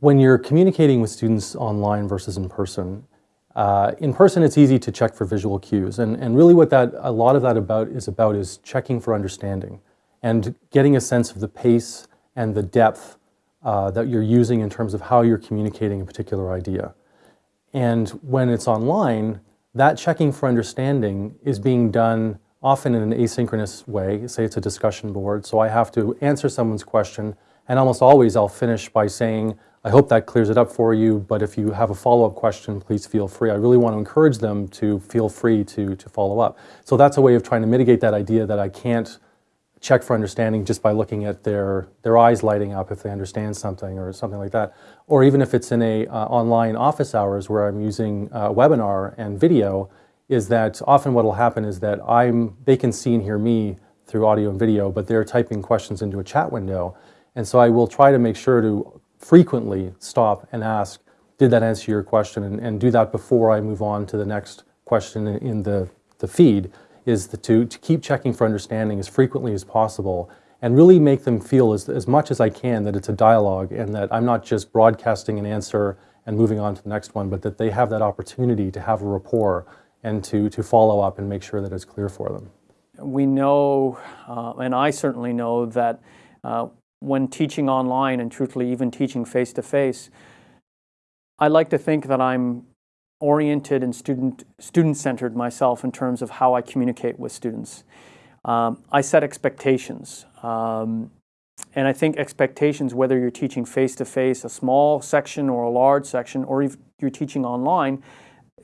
when you're communicating with students online versus in person, uh, in person it's easy to check for visual cues and, and really what that a lot of that about is about is checking for understanding and getting a sense of the pace and the depth uh, that you're using in terms of how you're communicating a particular idea. And when it's online, that checking for understanding is being done often in an asynchronous way. Say it's a discussion board, so I have to answer someone's question, and almost always I'll finish by saying, I hope that clears it up for you, but if you have a follow-up question, please feel free. I really want to encourage them to feel free to, to follow up. So that's a way of trying to mitigate that idea that I can't check for understanding just by looking at their, their eyes lighting up if they understand something or something like that. Or even if it's in a uh, online office hours where I'm using a webinar and video, is that often what will happen is that I'm, they can see and hear me through audio and video, but they're typing questions into a chat window. And so I will try to make sure to frequently stop and ask, did that answer your question? And, and do that before I move on to the next question in, in the, the feed, is the, to, to keep checking for understanding as frequently as possible and really make them feel as, as much as I can that it's a dialogue and that I'm not just broadcasting an answer and moving on to the next one, but that they have that opportunity to have a rapport and to, to follow up and make sure that it's clear for them. We know, uh, and I certainly know, that uh, when teaching online and truthfully even teaching face-to-face, I like to think that I'm oriented and student, student-centered myself in terms of how I communicate with students. Um, I set expectations. Um, and I think expectations, whether you're teaching face-to-face, -face, a small section or a large section, or if you're teaching online,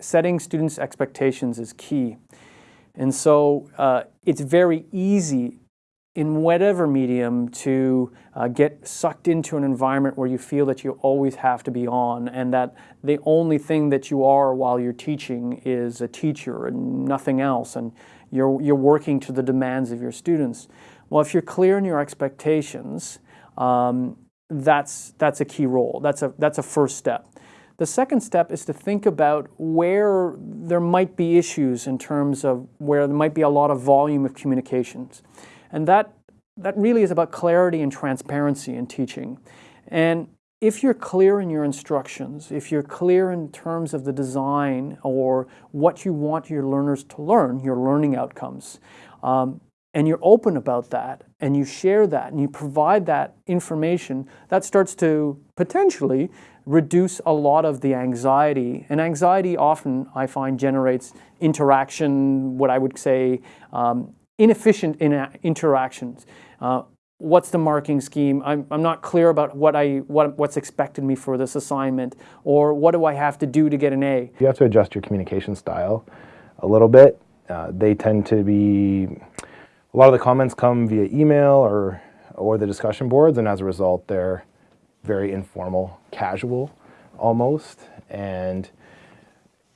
setting students' expectations is key. And so uh, it's very easy in whatever medium to uh, get sucked into an environment where you feel that you always have to be on and that the only thing that you are while you're teaching is a teacher and nothing else and you're, you're working to the demands of your students. Well, if you're clear in your expectations, um, that's, that's a key role. That's a, that's a first step. The second step is to think about where there might be issues in terms of where there might be a lot of volume of communications. And that, that really is about clarity and transparency in teaching. And if you're clear in your instructions, if you're clear in terms of the design or what you want your learners to learn, your learning outcomes, um, and you're open about that, and you share that, and you provide that information, that starts to potentially reduce a lot of the anxiety. And anxiety often, I find, generates interaction, what I would say, um, inefficient in interactions. Uh, what's the marking scheme? I'm, I'm not clear about what I, what, what's expected me for this assignment, or what do I have to do to get an A? You have to adjust your communication style a little bit. Uh, they tend to be, a lot of the comments come via email or, or the discussion boards, and as a result, they're very informal, casual almost, and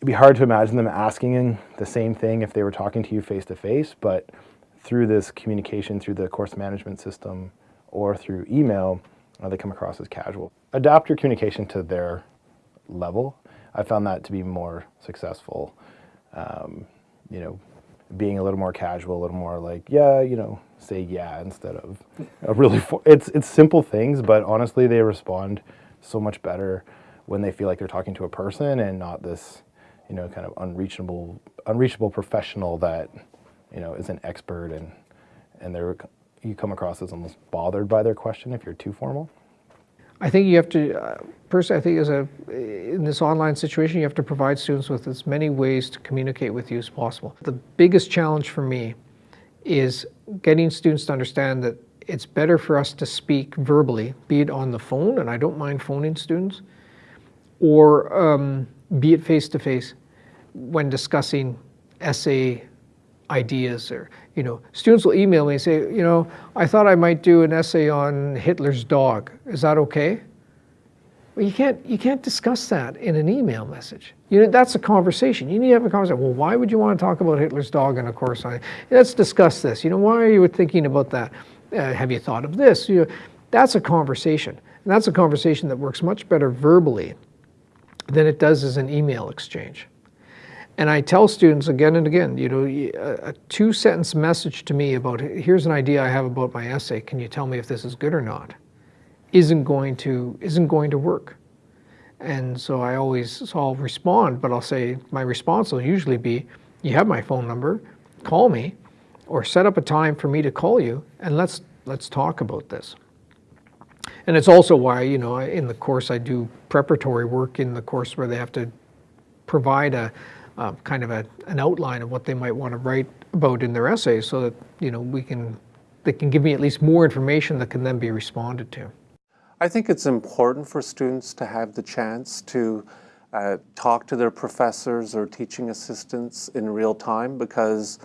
it'd be hard to imagine them asking the same thing if they were talking to you face to face, but through this communication through the course management system or through email, uh, they come across as casual. Adapt your communication to their level. I found that to be more successful. Um, you know, being a little more casual, a little more like, yeah, you know, say yeah instead of a really, it's, it's simple things, but honestly, they respond so much better when they feel like they're talking to a person and not this, you know, kind of unreachable, unreachable professional that you know, is an expert and, and they're, you come across as almost bothered by their question if you're too formal? I think you have to, uh, personally, I think as a, in this online situation, you have to provide students with as many ways to communicate with you as possible. The biggest challenge for me is getting students to understand that it's better for us to speak verbally, be it on the phone, and I don't mind phoning students, or um, be it face-to-face -face when discussing essay ideas or, you know, students will email me and say, you know, I thought I might do an essay on Hitler's dog. Is that okay? Well, you can't, you can't discuss that in an email message. You know, that's a conversation. You need to have a conversation. Well, why would you want to talk about Hitler's dog in a course on, let's discuss this. You know, why are you thinking about that? Uh, have you thought of this? You know, that's a conversation. And that's a conversation that works much better verbally than it does as an email exchange. And I tell students again and again, you know, a, two sentence message to me about here's an idea I have about my essay. Can you tell me if this is good or not? Isn't going to isn't going to work And so I always, so I'll respond, but I'll say, my response will usually be, you have my phone number, call me, or set up a time for me to call you, and let's, let's talk about this. And it's also why, you know, in the course I do preparatory work in the course where they have to provide a, uh, kind of a, an outline of what they might want to write about in their essays so that, you know, we can, they can give me at least more information that can then be responded to. I think it's important for students to have the chance to uh, talk to their professors or teaching assistants in real time because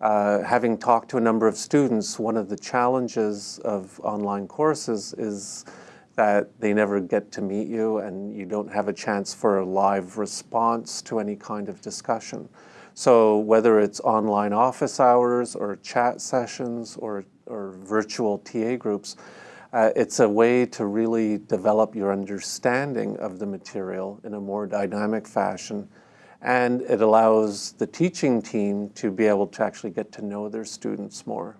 uh, having talked to a number of students, one of the challenges of online courses is that they never get to meet you and you don't have a chance for a live response to any kind of discussion. So whether it's online office hours or chat sessions or, or virtual TA groups, uh, it's a way to really develop your understanding of the material in a more dynamic fashion. And it allows the teaching team to be able to actually get to know their students more.